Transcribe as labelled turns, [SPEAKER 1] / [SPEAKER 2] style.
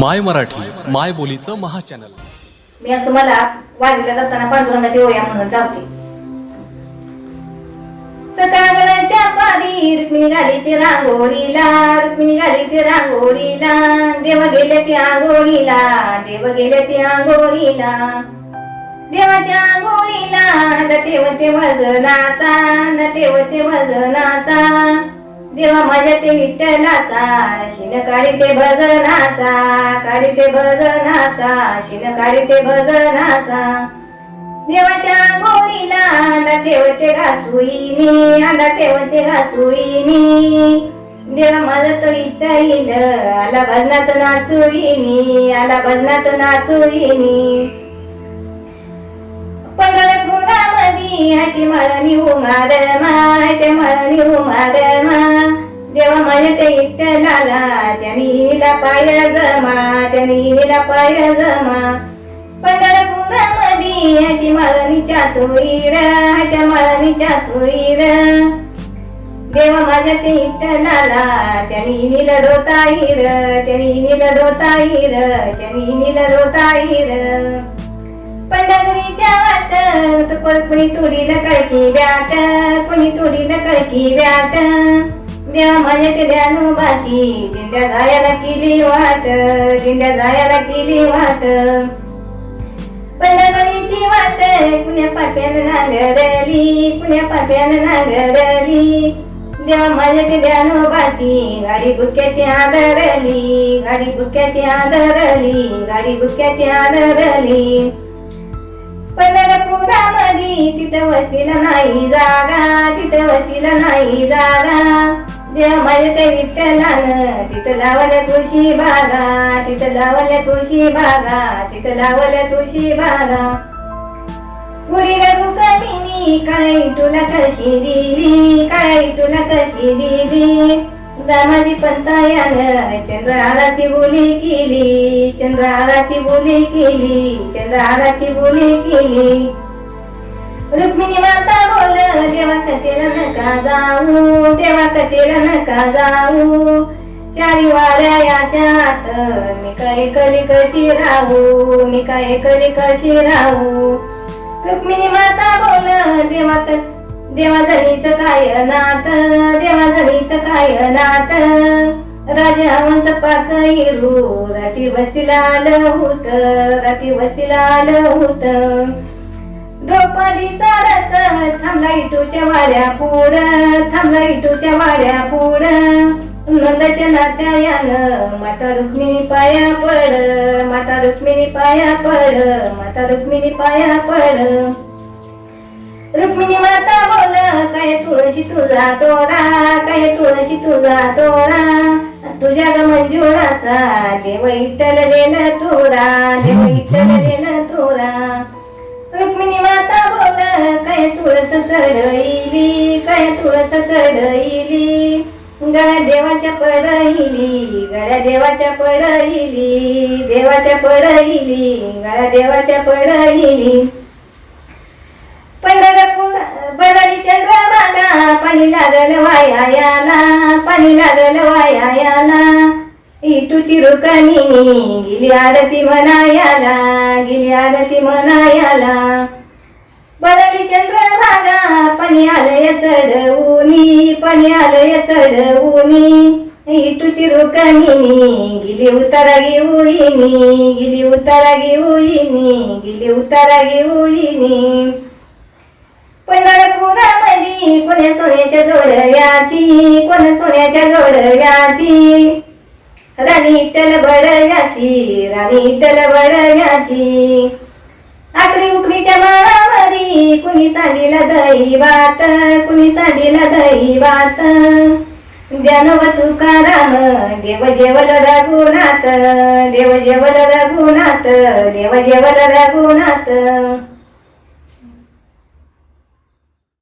[SPEAKER 1] माय मराठी माय बोलीचं महाचॅनल.
[SPEAKER 2] मी असं मला वारीला जाताना पांडुरंगाची ओळ्या म्हणून जाते सकाळच्या पारी रुक्मिणी घाली ते रांगोळीला रुक्मिणी घाली ते रांगोळीला. देव गेले ते आंघोळीला देव गेले ते आंघोळीला. देवाच्या आंघोळीला नटेवते वजनाचा नटेवते वजनाचा. देवा माझ्या ते विठ्ठलाचा शिन काढी ते भजनाचा काढी ते भजनाचा शिन काढी ते भजनाचा. देवाच्या गोळीला अंडा ठेवते घासुईनी अंडा ठेवते घासुईनी देवा माझा तो इथं येईल आला भजनात नाचुईनी आला भजनात नाचुईनी पंढरपुरामधी हाती मळणी उमार मा माय मळणी उमार मा देवा माझ्या ते इट्टलाला त्यानी हिला पाय जमा त्यानी पाय जमा. पंढरपुरामध्ये हाती माळणीच्या तुईर हात्या माळणीच्या तुईर देवा माझ्या ते इट्टलाला त्यानी नील रोताईर त्यानी नील रोताईर त्यानी नील रोताईर पंढरीच्या वाट तो कोणी तुडीला कळकी व्याट कोणी तुडीला कळकी व्याट देवा माझ्या ते ध्यानोबाची दिंड्या जायला केली वाट. दिंड्या जायला केली वाट. पंढरीची वाट. कुण्या पाप्यानं नांगरली? कुण्या पाप्यानं नांगरली? देवा माझ्या ते ध्यानोबाची गाडी बुक्याची आदरली. गाडी बुक्याची आदरली. गाडी बुक्याची आदरली. पंढरपुरामध्ये तिथं वसीला नाही जागा. तिथं वसीला नाही जागा. देव माझ्या ते विठ्ठलानं तिथं लावल्या तुळशी बागा तिथं लावल्या तुळशी बागा तिथं लावल्या तुळशी बागा. गुरी रुक्मिणी काय तुला कशी दिली काय तुला कशी दिली? दामाजी पंतायानं चंद्रहाराची बोली केली चंद्रहाराची बोली केली चंद्रहाराची बोली केली. रुक्मिणी माता बोल देवा कथेला नका जाऊ देवा कथेला नका जाऊ. चारी वाड्या याच्यात मी काय कली कशी राहू मी काय कली कशी राहू? रुक्मिणी माता बोल देवा क- देवा जणीच काय नात देवा जणीच काय नात राजा हंस पाकैरू राती वस्तीला आलं होत राती वस्तीला आलं होत. द्रौपदीचा रथ थांबला इटूच्या वाड्या पुढ थांबला इटूच्या वाड्या पुढ. नंदाच्या नात्यायानं माता रुक्मिणी पाया पड माता रुक्मिणी पाया पड माता रुक्मिणी पाया पड. रुक्मिणी माता बोल काय तुळशी तुझा तोरा काय तुळशी तुझा तोरा तुझ्या ग मंजुळाचा देव इतल लेन तोरा देव इतल लेन तोरा. रुक्मिणी काय तुळस चढईली काय तुळस चढईली? गळ्या देवाच्या पडईली गळ्या देवाच्या पडईली देवाच्या पडईली गळ्या देवाच्या पडईली. पंढरपूर बदली चंद्रभागा पाणी लागल वायाला पाणी लागल वायाला इटूची रुकमिनी गेली आरती म्हणायाला गेली आरती म्हणायाला. बदली चंद्रभागा पाणी आलय चढवूनी पाणी आलय चढवूनी. इटूची रुकमिनी गिली उतारा घेऊनी गिली उतारा घेऊनी गिली उतारा घेऊनी पंढरपुरामध्ये कोण्या सोन्याच्या जोडव्याची कोण सोन्याच्या जोडव्याची? राणी तल बडव्याची राणी तल बडव्याची. आकरी उकरीच्या माळावरी कुणी सांडीला दही कुणी सांडीला दैवात? ज्ञानव तुकाराम देव जेवल रघुनाथ देव जेवल रघुनाथ देव जेवल रघुनाथ.